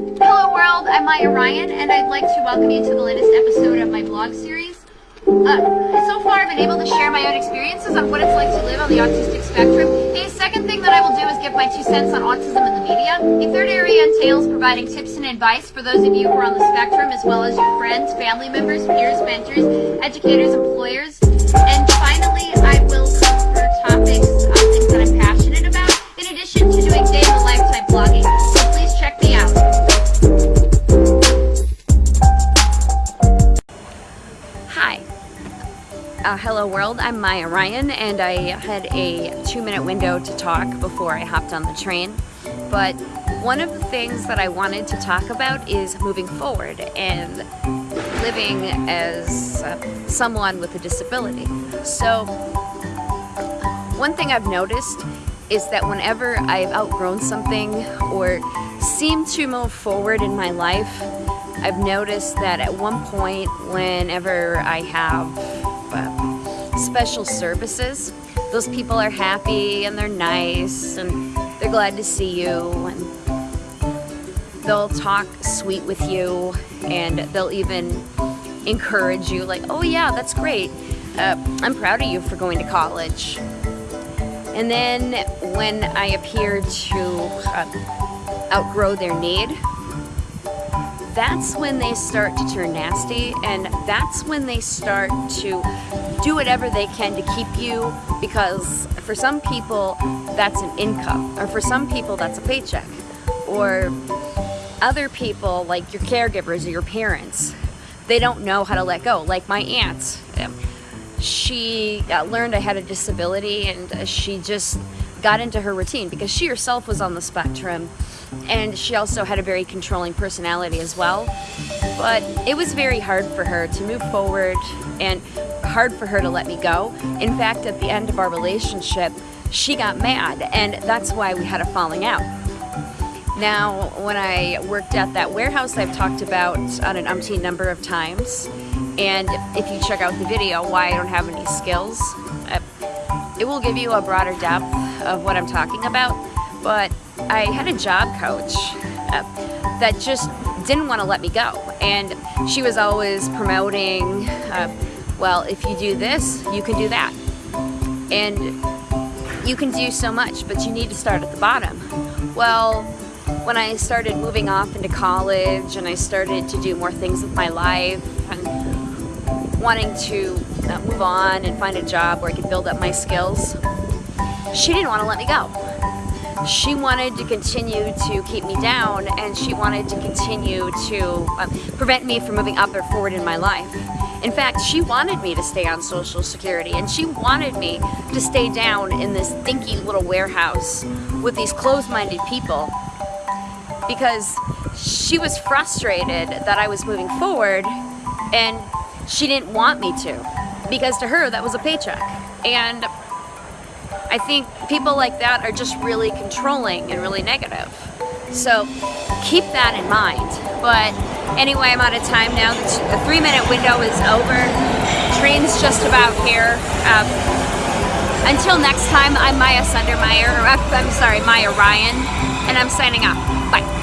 Hello world, I'm Maya Ryan and I'd like to welcome you to the latest episode of my blog series. Uh, so far I've been able to share my own experiences on what it's like to live on the autistic spectrum. A second thing that I will do is give my two cents on autism in the media. A third area entails providing tips and advice for those of you who are on the spectrum as well as your friends, family members, peers, mentors, educators, employers. And finally, Uh, hello world, I'm Maya Ryan and I had a two minute window to talk before I hopped on the train. But one of the things that I wanted to talk about is moving forward and living as uh, someone with a disability. So one thing I've noticed is that whenever I've outgrown something or seem to move forward in my life, I've noticed that at one point whenever I have special services, those people are happy and they're nice and they're glad to see you and they'll talk sweet with you and they'll even encourage you like, oh yeah, that's great. Uh, I'm proud of you for going to college. And then when I appear to uh, outgrow their need, that's when they start to turn nasty and that's when they start to do whatever they can to keep you because for some people that's an income or for some people that's a paycheck. Or other people like your caregivers or your parents they don't know how to let go. Like my aunt um, she uh, learned I had a disability and uh, she just got into her routine because she herself was on the spectrum and she also had a very controlling personality as well. But it was very hard for her to move forward and hard for her to let me go. In fact at the end of our relationship she got mad and that's why we had a falling out. Now when I worked at that warehouse I've talked about on an umpteen number of times. And if you check out the video why I don't have any skills uh, it will give you a broader depth of what I'm talking about but I had a job coach uh, that just didn't want to let me go. And she was always promoting, uh, well, if you do this, you can do that. And you can do so much, but you need to start at the bottom. Well, when I started moving off into college and I started to do more things with my life and wanting to uh, move on and find a job where I could build up my skills, she didn't want to let me go she wanted to continue to keep me down and she wanted to continue to um, prevent me from moving up or forward in my life. In fact, she wanted me to stay on Social Security and she wanted me to stay down in this dinky little warehouse with these closed-minded people because she was frustrated that I was moving forward and she didn't want me to because to her that was a paycheck. And I think people like that are just really controlling and really negative. So keep that in mind. But anyway, I'm out of time now. The three minute window is over. Train's just about here. Um, until next time, I'm Maya Sundermeyer, I'm sorry, Maya Ryan, and I'm signing off. Bye.